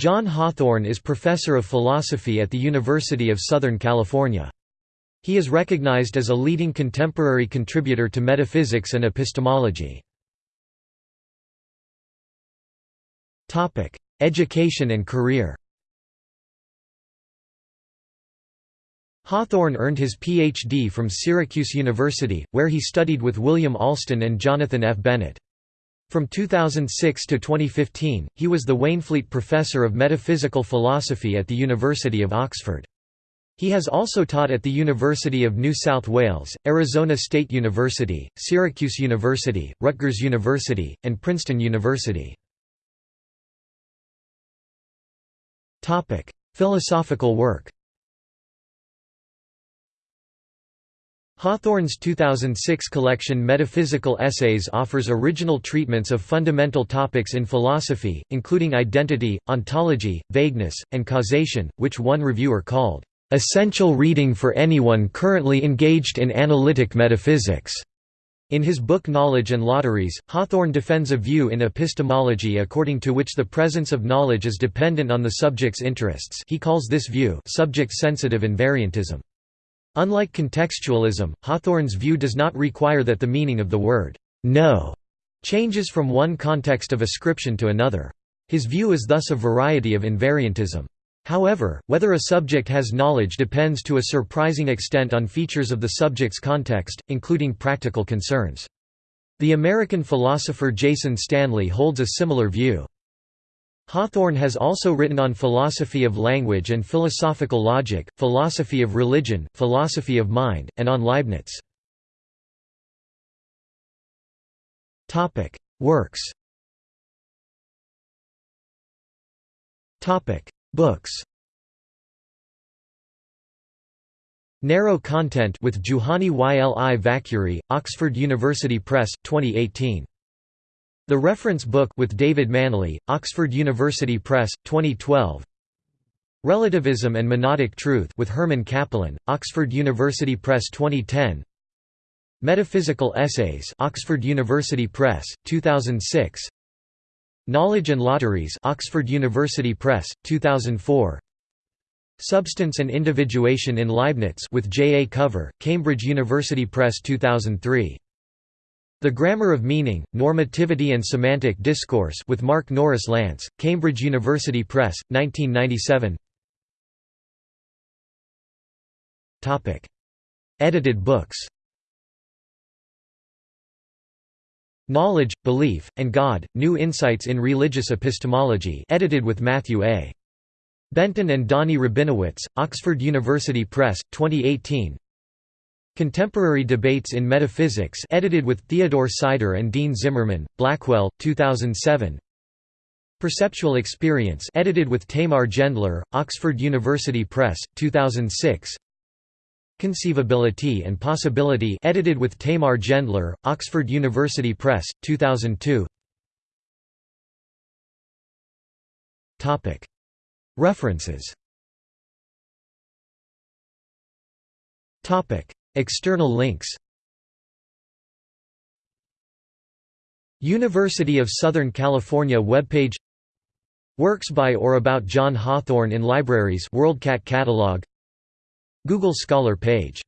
John Hawthorne is professor of philosophy at the University of Southern California. He is recognized as a leading contemporary contributor to metaphysics and epistemology. Education and career Hawthorne earned his Ph.D. from Syracuse University, where he studied with William Alston and Jonathan F. Bennett. From 2006 to 2015, he was the Waynflete Professor of Metaphysical Philosophy at the University of Oxford. He has also taught at the University of New South Wales, Arizona State University, Syracuse University, Rutgers University, and Princeton University. Philosophical work Hawthorne's 2006 collection Metaphysical Essays offers original treatments of fundamental topics in philosophy, including identity, ontology, vagueness, and causation, which one reviewer called, "...essential reading for anyone currently engaged in analytic metaphysics." In his book Knowledge and Lotteries, Hawthorne defends a view in epistemology according to which the presence of knowledge is dependent on the subject's interests he calls this view subject-sensitive invariantism. Unlike contextualism, Hawthorne's view does not require that the meaning of the word know changes from one context of ascription to another. His view is thus a variety of invariantism. However, whether a subject has knowledge depends to a surprising extent on features of the subject's context, including practical concerns. The American philosopher Jason Stanley holds a similar view. Hawthorne has also written on philosophy of language and philosophical logic, philosophy of religion, philosophy of mind, and on Leibniz. Works Books Narrow Content with Juhani Yli Oxford University Press, 2018. The Reference Book with David Manley, Oxford University Press, 2012. Relativism and Monadic Truth with Herman Cappelen, Oxford University Press 2010. Metaphysical Essays, Oxford University Press, 2006. Knowledge and Lotteries, Oxford University Press, 2004. Substance and Individuation in Leibniz with J. A. Cover, Cambridge University Press 2003. The Grammar of Meaning, Normativity and Semantic Discourse with Mark Norris Lance, Cambridge University Press, 1997 Edited books. Knowledge, Belief, and God, New Insights in Religious Epistemology edited with Matthew A. Benton and Dani Rabinowitz, Oxford University Press, 2018 Contemporary Debates in Metaphysics edited with Theodore Sider and Dean Zimmerman, Blackwell, 2007 Perceptual Experience edited with Tamar Gendler, Oxford University Press, 2006 Conceivability and Possibility edited with Tamar Gendler, Oxford University Press, 2002 References External links University of Southern California webpage Works by or about John Hawthorne in libraries WorldCat catalog Google Scholar page